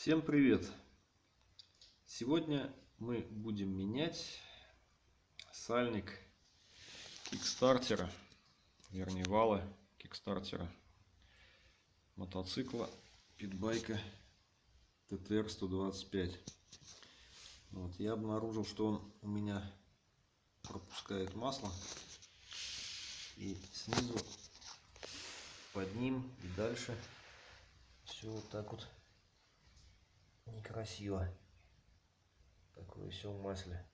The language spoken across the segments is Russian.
Всем привет! Сегодня мы будем менять сальник кикстартера, вернее вала кикстартера мотоцикла питбайка ТТР 125. Вот, я обнаружил, что он у меня пропускает масло и снизу под ним и дальше все вот так вот некрасиво. Такое все в масле.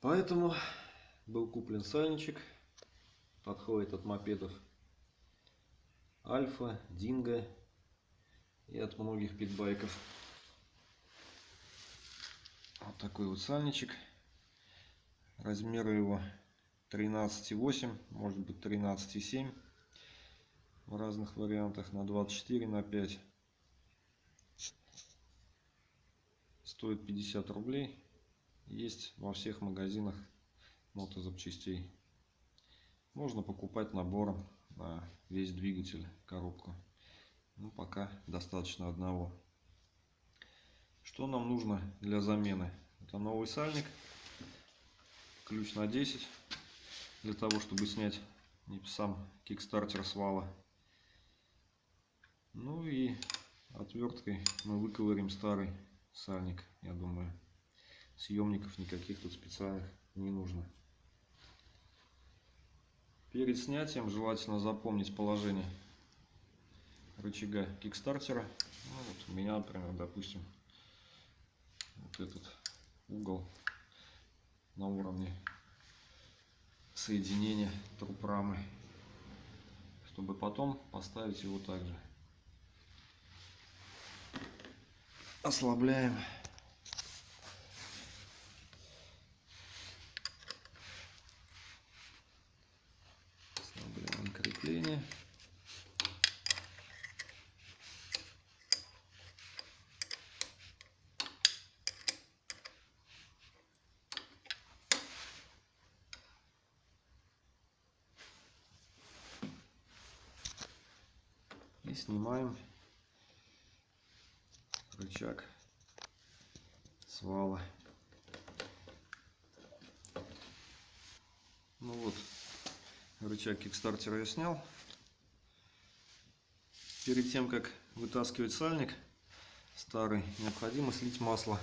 Поэтому был куплен сальничек. Подходит от мопедов Альфа, Динго и от многих питбайков. Вот такой вот сальничек. Размеры его 13,8, может быть 13,7 в разных вариантах на 24 на 5 стоит 50 рублей. Есть во всех магазинах мотозапчастей можно покупать набором на весь двигатель коробку. Ну пока достаточно одного. Что нам нужно для замены? Это новый сальник ключ на 10 для того чтобы снять сам кикстартер с вала ну и отверткой мы выковырим старый сальник, я думаю. Съемников никаких тут специальных не нужно. Перед снятием желательно запомнить положение рычага кикстартера. Ну, вот у меня, например, допустим, вот этот угол на уровне соединения труб рамы, чтобы потом поставить его также. Ослабляем. Ослабляем крепление. И снимаем рычаг свала. Ну вот, рычаг кикстартера я снял. Перед тем, как вытаскивать сальник старый, необходимо слить масло.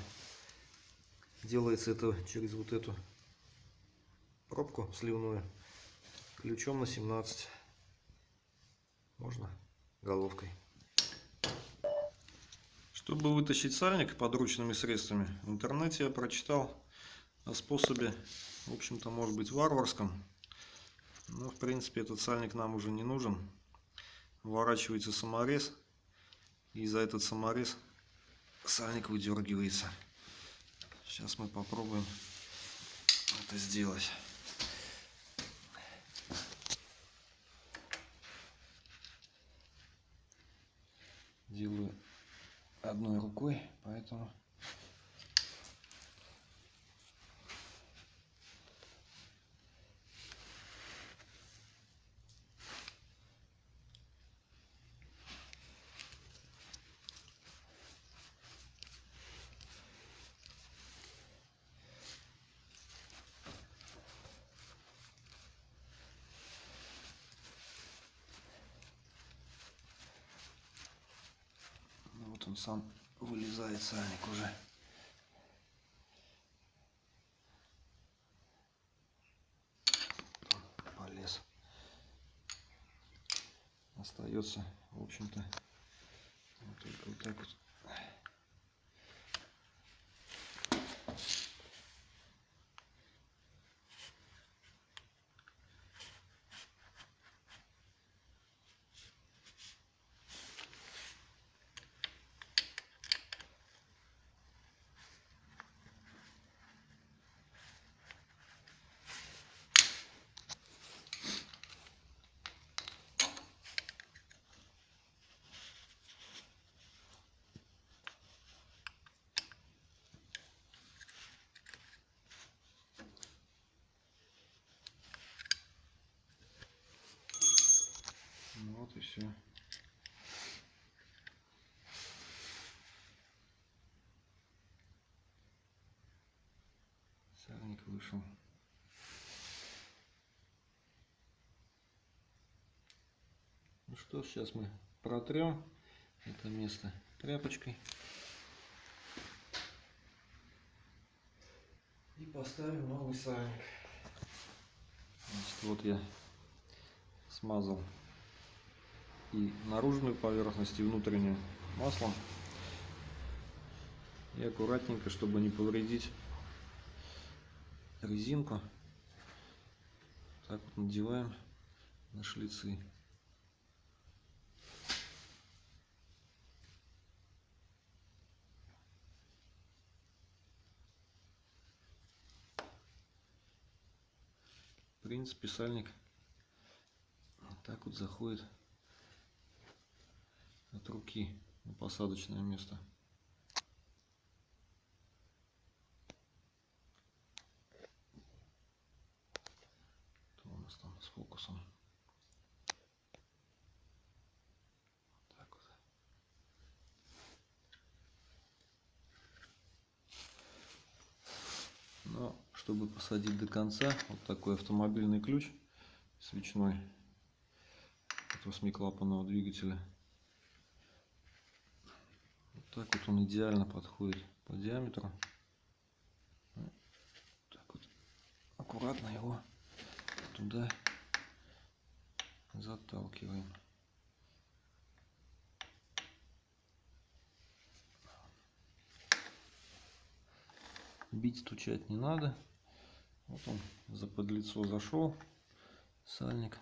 Делается это через вот эту пробку сливную ключом на 17. Можно головкой. Чтобы вытащить сальник подручными средствами, в интернете я прочитал о способе, в общем-то, может быть, варварском. Но, в принципе, этот сальник нам уже не нужен. Вворачивается саморез, и за этот саморез сальник выдергивается. Сейчас мы попробуем это сделать. Делаю одной рукой, поэтому он сам вылезает сальник уже. Полез. Остается, в общем-то, вот только вот так вот все. Сальник вышел. Ну что, сейчас мы протрем это место тряпочкой. И поставим новый сальник. Значит, вот я смазал и наружную поверхность, и внутреннюю маслом. И аккуратненько, чтобы не повредить резинку, так вот надеваем на шлицы. В принципе, сальник вот так вот заходит от руки на посадочное место. Что у нас там с фокусом? Но чтобы посадить до конца, вот такой автомобильный ключ свечной от восьмиклапанного двигателя. Так вот он идеально подходит по диаметру. Так вот аккуратно его туда заталкиваем. Бить, стучать не надо. Вот он за подлицо зашел, сальник.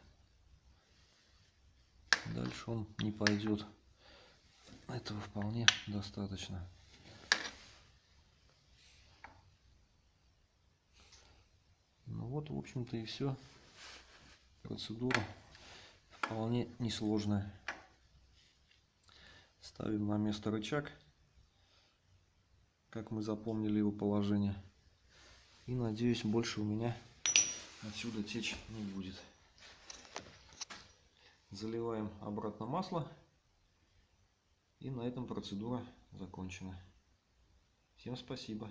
Дальше он не пойдет. Этого вполне достаточно. Ну вот, в общем-то и все. Процедура вполне несложная. Ставим на место рычаг, как мы запомнили его положение. И надеюсь, больше у меня отсюда течь не будет. Заливаем обратно масло. И на этом процедура закончена. Всем спасибо.